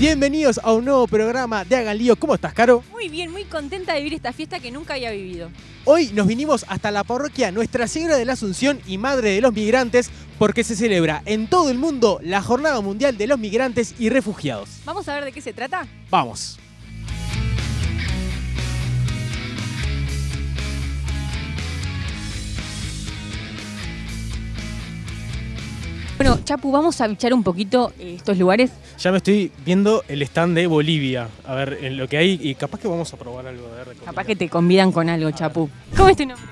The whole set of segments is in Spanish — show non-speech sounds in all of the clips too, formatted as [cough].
Bienvenidos a un nuevo programa de Hagan Lío. ¿Cómo estás, Caro? Muy bien, muy contenta de vivir esta fiesta que nunca había vivido. Hoy nos vinimos hasta la parroquia Nuestra Señora de la Asunción y Madre de los Migrantes porque se celebra en todo el mundo la Jornada Mundial de los Migrantes y Refugiados. ¿Vamos a ver de qué se trata? Vamos. Bueno, Chapu, vamos a bichar un poquito eh, estos lugares. Ya me estoy viendo el stand de Bolivia. A ver, en lo que hay y capaz que vamos a probar algo de Capaz que te convidan con algo, Chapu. ¿Cómo es tu nombre?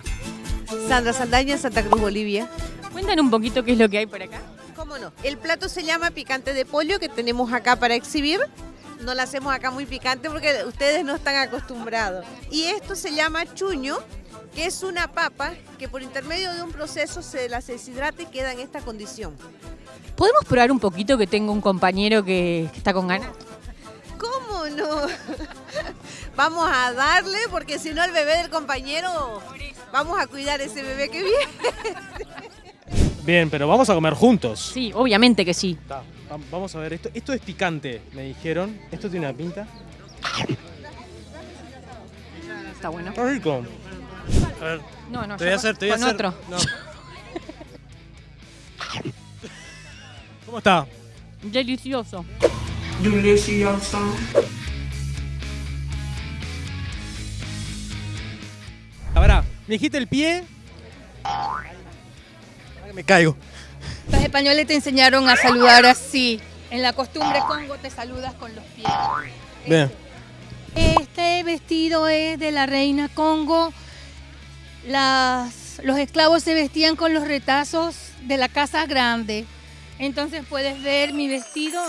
Sandra Saldaña, Santa Cruz, Bolivia. Cuéntanos un poquito qué es lo que hay por acá. ¿Cómo no? El plato se llama picante de pollo que tenemos acá para exhibir. No lo hacemos acá muy picante porque ustedes no están acostumbrados. Y esto se llama chuño, que es una papa que por intermedio de un proceso se las deshidrata y queda en esta condición. ¿Podemos probar un poquito que tengo un compañero que, que está con ganas? ¿Cómo no? [laughs] Vamos a darle porque si no el bebé del compañero, vamos a cuidar ese bebé que viene. [laughs] Bien, pero vamos a comer juntos. Sí, obviamente que sí. Ta, Vamos a ver, esto, esto es picante, me dijeron. Esto tiene una pinta. Está bueno. Está rico. A ver, No, no, te voy a hacer, te voy a con hacer. otro. No. ¿Cómo está? Delicioso. Ahora, me dijiste el pie. Me caigo. Los españoles te enseñaron a saludar así. En la costumbre congo te saludas con los pies. Bien. Este vestido es de la reina Congo. Las, los esclavos se vestían con los retazos de la casa grande. Entonces puedes ver mi vestido.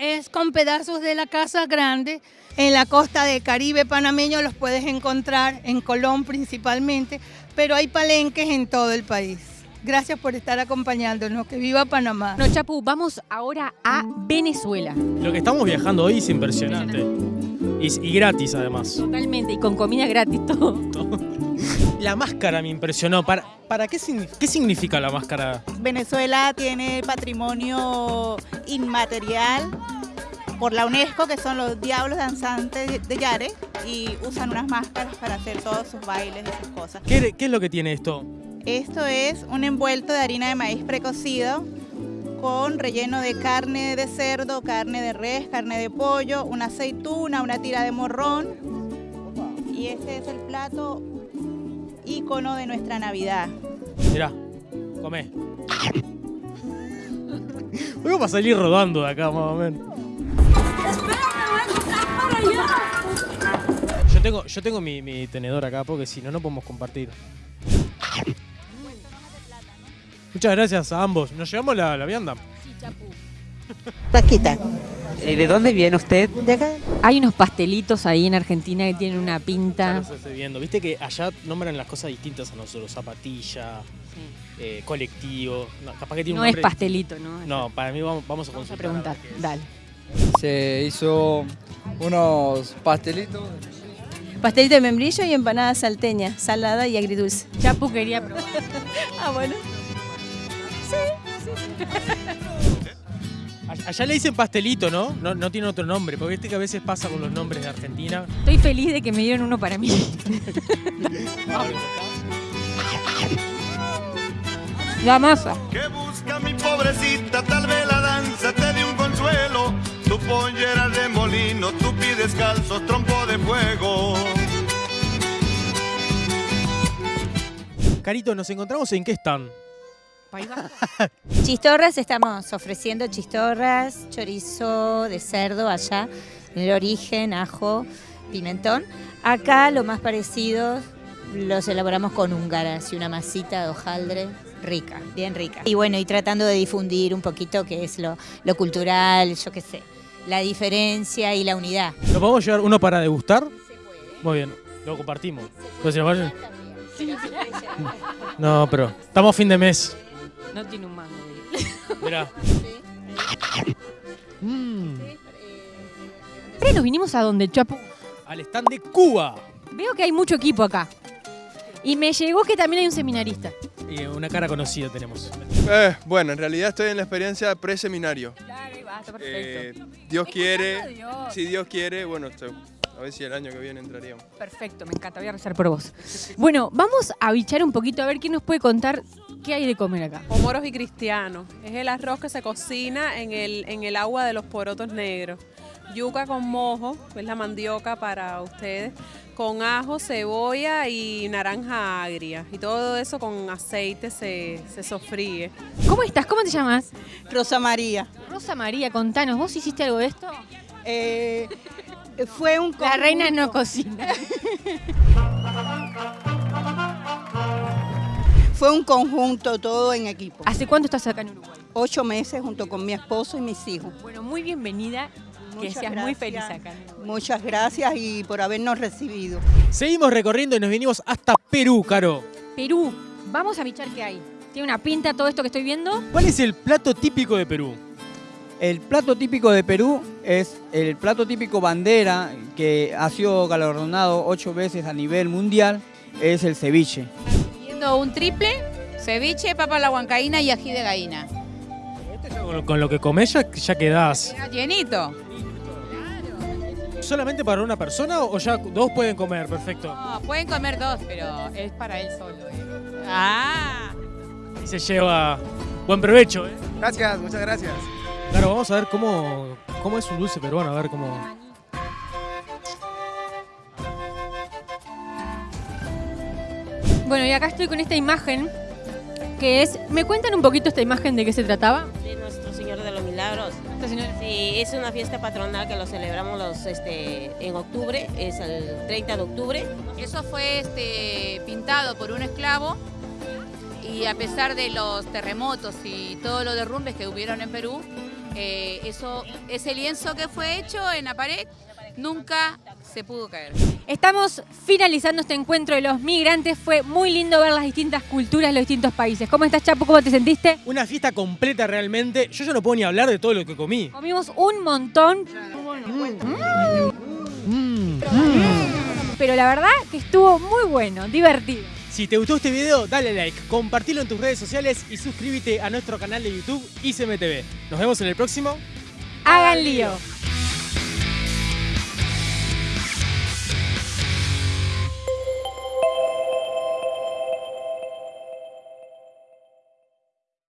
Es con pedazos de la casa grande. En la costa del Caribe panameño los puedes encontrar, en Colón principalmente, pero hay palenques en todo el país. Gracias por estar acompañándonos. Que viva Panamá. Bueno, Chapu, vamos ahora a Venezuela. Lo que estamos viajando hoy es impresionante. Y, y gratis además. Totalmente, y con comida gratis [laughs] todo. [laughs] La máscara me impresionó. ¿Para, para qué, qué significa la máscara? Venezuela tiene patrimonio inmaterial por la UNESCO, que son los diablos danzantes de- de Yare, y usan unas máscaras para hacer todos sus bailes y sus cosas. ¿Qué, qué es lo que tiene esto? Esto es un envuelto de harina de maíz precocido con relleno de carne de cerdo, carne de res, carne de pollo, una aceituna, una tira de morrón. Y este es el plato ícono de nuestra Navidad. Mirá, comé. Voy a salir rodando de acá más o menos. Yo tengo, yo tengo mi tenedor acá porque si no, no podemos compartir. Muchas gracias a ambos. ¿Nos llevamos la, la vianda? Sí, Chapu. Taquita. Eh, ¿De dónde viene usted? De acá. Hay unos pastelitos ahí en Argentina que tienen una Ya pinta. los estoy viendo. Viste que allá nombran las cosas distintas a nosotros. Zapatilla, eh, colectivo. No, capaz que tiene No un es pastelito, ¿no? No, para mí vamos, vamos a Vamos a preguntar. Dale. Se hizo unos pastelitos. Pastel de membrillo y empanada salteña, salada y agridulce. Chapu quería probar. [laughs] Ah, bueno. All- Allá le dicen pastelito, ¿no? ¿no? No tiene otro nombre, porque viste que a veces pasa con los nombres de Argentina. Estoy feliz de que me dieron uno para mí. [laughs] La masa. que busca mi pobrecita, tal vez la danza te dé un consuelo. Tu pollera de molino, tú pides calzos, trompo de fuego. Carito, ¿nos encontramos en qué están? [laughs] Chistorras, estamos ofreciendo chistorras, chorizo de cerdo allá, en el origen, ajo, pimentón. Acá lo más parecido los elaboramos con húngaras y una masita de hojaldre rica, bien rica. Y bueno, y tratando de difundir un poquito qué es lo, lo cultural, yo qué sé, la diferencia y la unidad. ¿Nos podemos llevar uno para degustar? Muy bien, lo compartimos. Si nos vayan- [laughs] No, pero estamos a fin de mes. No tiene un mango. [laughs] Mirá. Mm, Ahora nos vinimos a donde, Chapu. al stand de Cuba. Veo que hay mucho equipo acá. Y me llegó que también hay un seminarista. y una cara conocida tenemos. Eh, bueno, en realidad estoy en la experiencia preseminario. Claro, está Eh, perfecto. Dios quiere, Dios. si Dios quiere, bueno, a ver si el año que viene entraríamos. Perfecto, me encanta, voy a rezar por vos. Bueno, vamos a bichar un poquito a ver quién nos puede contar qué hay de comer acá. Moros y cristianos. Es el arroz que se cocina en el, en el agua de los porotos negros. Yuca con mojo, es la mandioca para ustedes, con ajo, cebolla y naranja agria. Y todo eso con aceite se, se sofríe. ¿Cómo estás? ¿Cómo te llamas? Rosa María. Rosa María, contanos, ¿vos hiciste algo de esto? Eh, fue un La reina no conjunto. cocina. [laughs] Fue un conjunto, todo en equipo. ¿Hace cuánto estás acá en Uruguay? Ocho meses junto con mi esposo y mis hijos. Bueno, muy bienvenida. que Muchas seas muy gracias. feliz acá. Muchas gracias y por habernos recibido. Seguimos recorriendo y nos vinimos hasta Perú, Caro. Perú, vamos a bichar qué hay. ¿Tiene una pinta todo esto que estoy viendo? ¿Cuál es el plato típico de Perú? El plato típico de Perú es el plato típico bandera que ha sido galardonado ocho veces a nivel mundial, es el ceviche. Un triple, ceviche, papa a la huancaína y ají de gallina. Con, con lo que comes ya, ya quedás. Llenito. ¿Solamente para una persona o ya dos pueden comer? Perfecto. No, pueden comer dos, pero es para él solo. eh. Ah. Y se lleva buen provecho, ¿eh? Gracias, muchas gracias. Claro, vamos a ver cómo, cómo es un dulce peruano, a ver cómo... Bueno, y acá estoy con esta imagen que es... ¿Me cuentan un poquito esta imagen de qué se trataba? de Nuestro Señor de los Milagros. Sí, es una fiesta patronal que lo celebramos los, este, en octubre, es el 30 de octubre. Eso fue este, pintado por un esclavo y a pesar de los terremotos y todos los derrumbes que hubieron en Perú, eh, eso, ese lienzo que fue hecho en la pared nunca se pudo caer. Estamos finalizando este encuentro de los migrantes. Fue muy lindo ver las distintas culturas de los distintos países. ¿Cómo estás, Chapo? ¿Cómo te sentiste? Una fiesta completa realmente. Yo ya no puedo ni hablar de todo lo que comí. Comimos un montón. Mm. Pero la verdad que estuvo muy bueno, divertido. Si te gustó este video, dale like, compartilo en tus redes sociales y suscríbete a nuestro canal de YouTube ICMTV. Nos vemos en el próximo. Hagan lío.